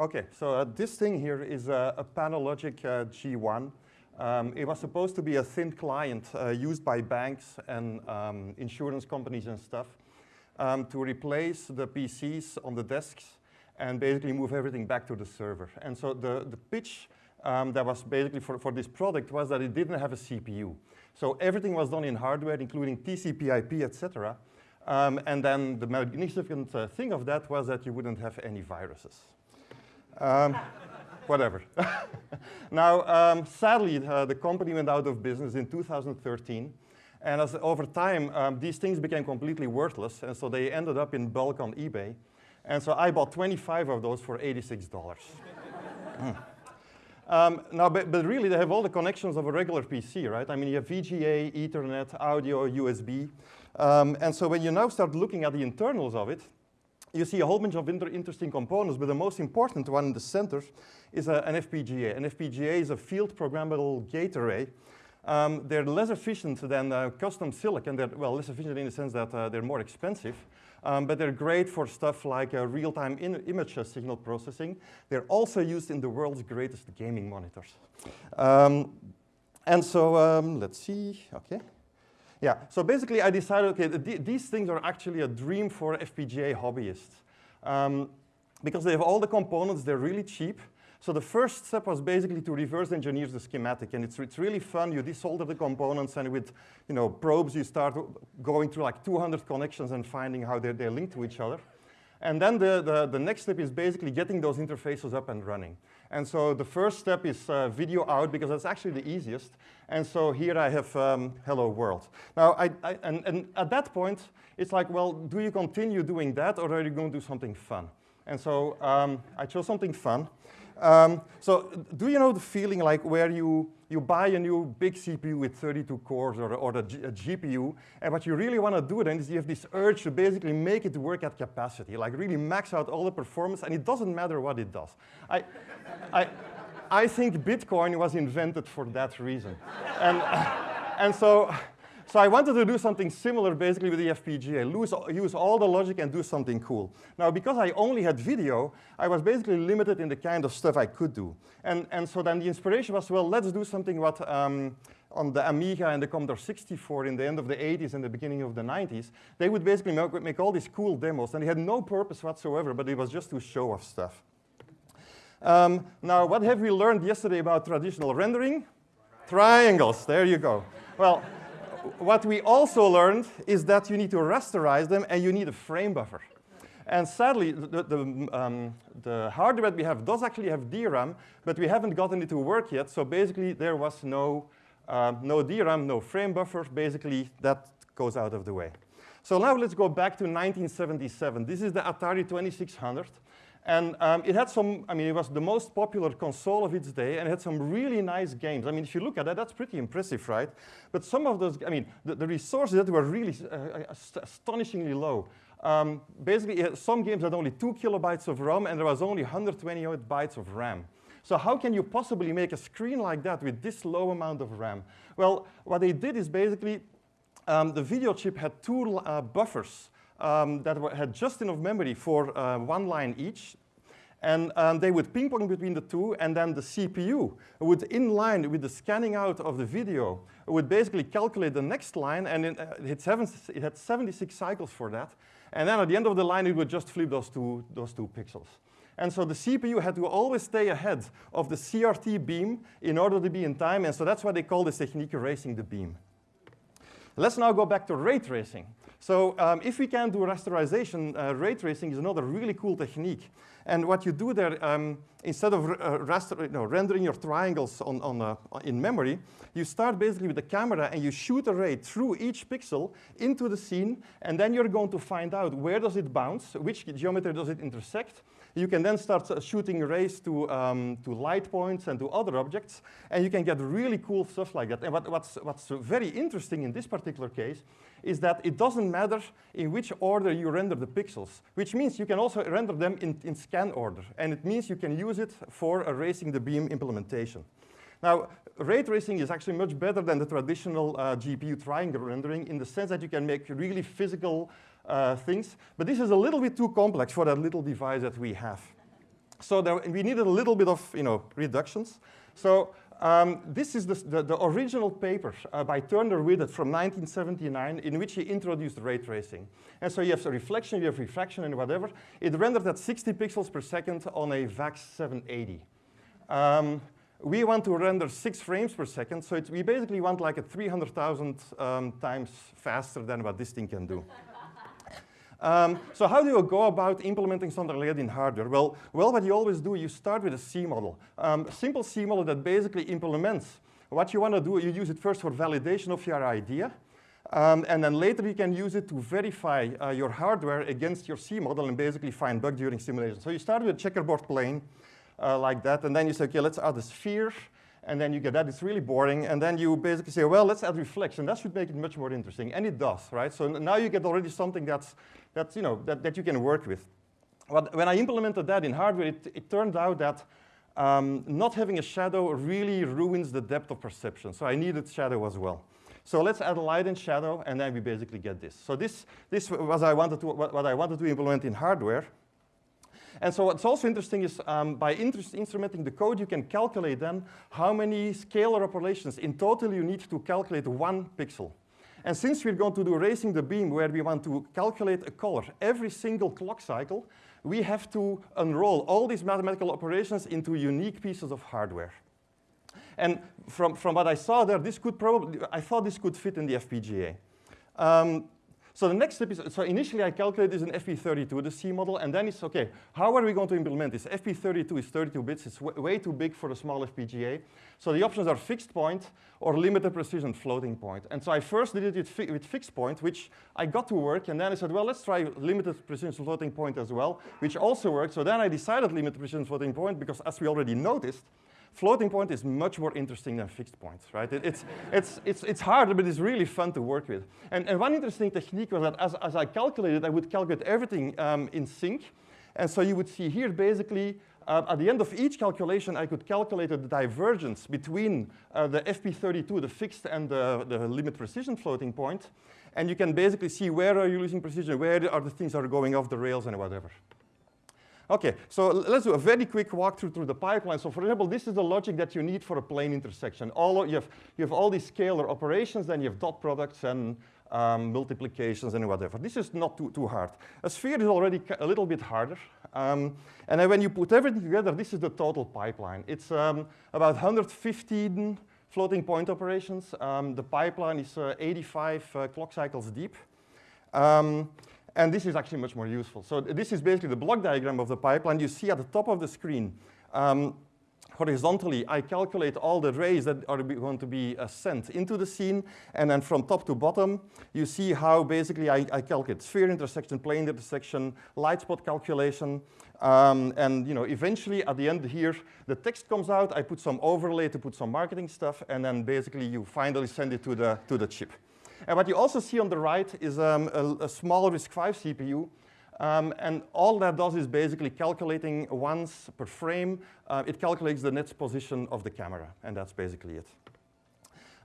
Okay, so uh, this thing here is a, Pano Logic uh, G1. Um, it was supposed to be a thin client uh, used by banks and um, insurance companies and stuff um, to replace the PCs on the desks and basically move everything back to the server. And so the, the pitch um, that was basically for, for this product was that it didn't have a CPU. So everything was done in hardware, including TCP IP, etc. Um, and then the magnificent uh, thing of that was that you wouldn't have any viruses. Um, whatever. now, um, sadly, uh, the company went out of business in 2013. And as over time, um, these things became completely worthless. And so they ended up in bulk on eBay. And so I bought 25 of those for $86. mm. um, now, but, but, really, they have all the connections of a regular PC, right? I mean, you have VGA, Ethernet, audio, USB. Um, and so when you now start looking at the internals of it, you see a whole bunch of inter interesting components, but the most important one in the center is a, an FPGA. An FPGA is a field programmable gate array. Um, they're less efficient than uh, custom silicon. They're, well, less efficient in the sense that uh, they're more expensive. Um, but they're great for stuff like uh, real-time image signal processing. They're also used in the world's greatest gaming monitors. Um, and so um, let's see, okay. Yeah, so basically I decided, okay, th these things are actually a dream for FPGA hobbyists. Um, because they have all the components, they're really cheap. So the first step was basically to reverse engineer the schematic. And it's, it's really fun. You desolder the components, and with you know, probes, you start going through like 200 connections and finding how they're, they're linked to each other. And then the, the, the, next step is basically getting those interfaces up and running. And so the first step is uh, video out because that's actually the easiest. And so here I have um, hello world. Now, I, I, and, and at that point, it's like, well, do you continue doing that or are you going to do something fun? And so um, I chose something fun. Um, so do you know the feeling like where you, you buy a new big CPU with 32 cores or, or a, G, a GPU, and what you really want to do then is you have this urge to basically make it work at capacity, like really max out all the performance, and it doesn't matter what it does. I, I, I think Bitcoin was invented for that reason. and, and so so I wanted to do something similar basically with the FPGA, lose, use all the logic and do something cool. Now, because I only had video, I was basically limited in the kind of stuff I could do. And, and so then the inspiration was, well, let's do something what um, on the Amiga and the Commodore 64 in the end of the 80s and the beginning of the 90s, they would basically make, make all these cool demos, and they had no purpose whatsoever, but it was just to show off stuff. Um, now, what have we learned yesterday about traditional rendering? Triangles, there you go. Well, what we also learned is that you need to rasterize them and you need a frame buffer. And sadly, the, the, um, the, hardware that we have does actually have DRAM, but we haven't gotten it to work yet. So basically, there was no, um, no DRAM, no frame buffer. Basically, that goes out of the way. So now let's go back to 1977. This is the Atari 2600. And um, it had some, I mean, it was the most popular console of its day, and it had some really nice games. I mean, if you look at that, that's pretty impressive, right? But some of those, I mean, the, the resources that were really uh, uh astonishingly low. Um, basically, some games had only two kilobytes of ROM, and there was only 128 bytes of RAM. So how can you possibly make a screen like that with this low amount of RAM? Well, what they did is basically, um, the video chip had two uh, buffers um, that had just enough memory for uh, one line each. And um, they would ping pong between the two, and then the CPU would, in line with the scanning out of the video, would basically calculate the next line, and it, uh, it, had it, had 76 cycles for that. And then at the end of the line, it would just flip those two, those two pixels. And so the CPU had to always stay ahead of the CRT beam in order to be in time, and so that's why they call this technique racing the beam. Let's now go back to ray tracing. So um, if we can do rasterization, uh, ray tracing is another really cool technique. And what you do there, um, instead of uh, raster, rendering your triangles on, on, uh, in memory, you start basically with the camera and you shoot a ray through each pixel into the scene, and then you're going to find out where does it bounce, which geometry does it intersect, you can then start shooting rays to, um, to light points and to other objects, and you can get really cool stuff like that. And what, what's, what's very interesting in this particular case is that it doesn't matter in which order you render the pixels, which means you can also render them in, in scan order. And it means you can use it for racing the beam implementation. Now, ray tracing is actually much better than the traditional uh, GPU triangle rendering in the sense that you can make really physical uh, things. But this is a little bit too complex for that little device that we have. So there, we needed a little bit of you know, reductions. So um, this is the, the, the original paper uh, by Turner Whitted from 1979 in which he introduced ray tracing. And so you have reflection, you have refraction and whatever. It rendered at 60 pixels per second on a VAX 780. Um, we want to render six frames per second, so we basically want like a 300,000 um, times faster than what this thing can do. Um, so how do you go about implementing something like that in hardware? Well, well, what you always do, you start with a C model. Um, a simple C model that basically implements what you want to do. You use it first for validation of your idea. Um, and then later you can use it to verify uh, your hardware against your C model and basically find bugs during simulation. So you start with a checkerboard plane uh, like that, and then you say, okay, let's add a sphere and then you get that, it's really boring, and then you basically say, well, let's add reflection. That should make it much more interesting, and it does, right? So now you get already something that's, that's you know, that, that you can work with. But when I implemented that in hardware, it, it turned out that um, not having a shadow really ruins the depth of perception, so I needed shadow as well. So let's add light and shadow, and then we basically get this. So this, this was I wanted to, what, what I wanted to implement in hardware. And so what's also interesting is um, by instrumenting the code, you can calculate then how many scalar operations in total you need to calculate one pixel. And since we're going to do racing the beam where we want to calculate a color every single clock cycle, we have to unroll all these mathematical operations into unique pieces of hardware. And from, from what I saw there, this could probably, I thought this could fit in the FPGA. Um, so the next step is, so initially I calculated this in FP32, the C model, and then it's, okay, how are we going to implement this? FP32 is 32 bits, it's way too big for a small FPGA. So the options are fixed point or limited precision floating point. And so I first did it with, fi with fixed point, which I got to work, and then I said, well, let's try limited precision floating point as well, which also worked. So then I decided limited precision floating point because as we already noticed, floating point is much more interesting than fixed points, right? It, it's, it's, it's, it's harder, but it's really fun to work with. And, and one interesting technique was that as, as I calculated, I would calculate everything um, in sync. And so you would see here basically uh, at the end of each calculation, I could calculate the divergence between uh, the FP32, the fixed, and the, the limit precision floating point. And you can basically see where are you losing precision, where are the things that are going off the rails and whatever. Okay, so let's do a very quick walkthrough through the pipeline. So for example, this is the logic that you need for a plane intersection. All you, have, you have all these scalar operations, then you have dot products and um, multiplications and whatever. This is not too, too hard. A sphere is already a little bit harder. Um, and then when you put everything together, this is the total pipeline. It's um, about 115 floating point operations. Um, the pipeline is uh, 85 uh, clock cycles deep. Um, and this is actually much more useful. So this is basically the block diagram of the pipeline. You see at the top of the screen, um, horizontally, I calculate all the rays that are going to be uh, sent into the scene. And then from top to bottom, you see how basically I, I calculate sphere intersection, plane intersection, light spot calculation. Um, and you know, eventually at the end here, the text comes out. I put some overlay to put some marketing stuff. And then basically you finally send it to the, to the chip. And what you also see on the right is um, a, a, small RISC-V CPU. Um, and all that does is basically calculating once per frame. Uh, it calculates the next position of the camera, and that's basically it.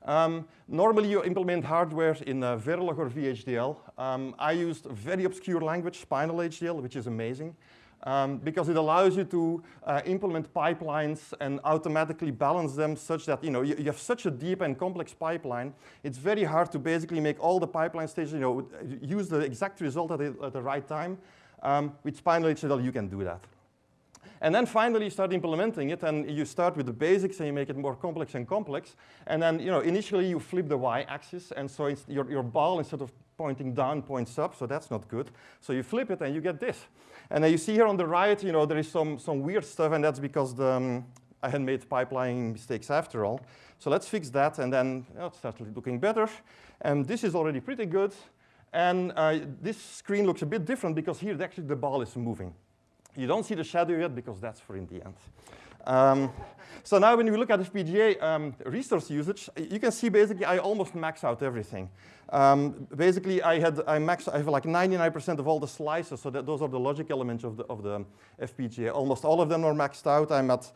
Um, normally, you implement hardware in uh, Verilog or VHDL. Um, I used very obscure language, Spinal HDL, which is amazing um, because it allows you to uh, implement pipelines and automatically balance them such that you know you, you, have such a deep and complex pipeline. It's very hard to basically make all the pipeline stages you know use the exact result at the, at the right time. Um, with Spinal you can do that. And then finally you start implementing it and you start with the basics and you make it more complex and complex. And then, you know, initially you flip the y-axis and so your, your ball instead of pointing down points up, so that's not good. So you flip it and you get this. And then you see here on the right, you know, there is some, some weird stuff, and that's because the, um, I had made pipelining mistakes after all. So let's fix that, and then oh, it starts looking better. And this is already pretty good. And uh, this screen looks a bit different because here actually the ball is moving. You don't see the shadow yet because that's for in the end. Um, so now when you look at FPGA um, resource usage, you can see basically I almost max out everything. Um, basically I had I max I have like 99% of all the slices, so that those are the logic elements of the of the FPGA. Almost all of them are maxed out. I'm at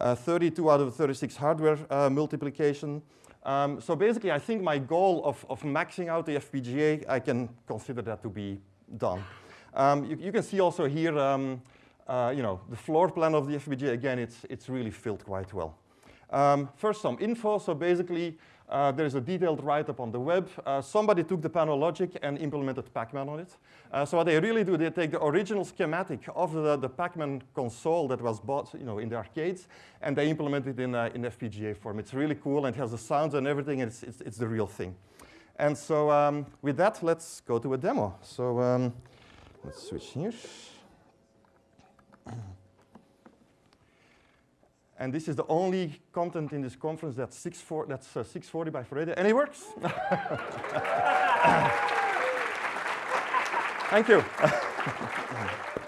uh, 32 out of 36 hardware uh, multiplication. Um, so basically I think my goal of, of maxing out the FPGA, I can consider that to be done. Um, you, you, can see also here um, uh, you know, the floor plan of the FPGA, again, it's, it's really filled quite well. Um, first, some info. So basically, uh, there's a detailed write-up on the web. Uh, somebody took the Pano Logic and implemented Pacman on it. Uh, so what they really do, they take the original schematic of the, the Pacman console that was bought you know, in the arcades, and they implement it in, uh, in FPGA form. It's really cool, and it has the sounds and everything, and it's, it's, it's the real thing. And so um, with that, let's go to a demo. So um, let's switch here. And this is the only content in this conference that's, 640, that's uh, 640 by 480, and it works. Thank you.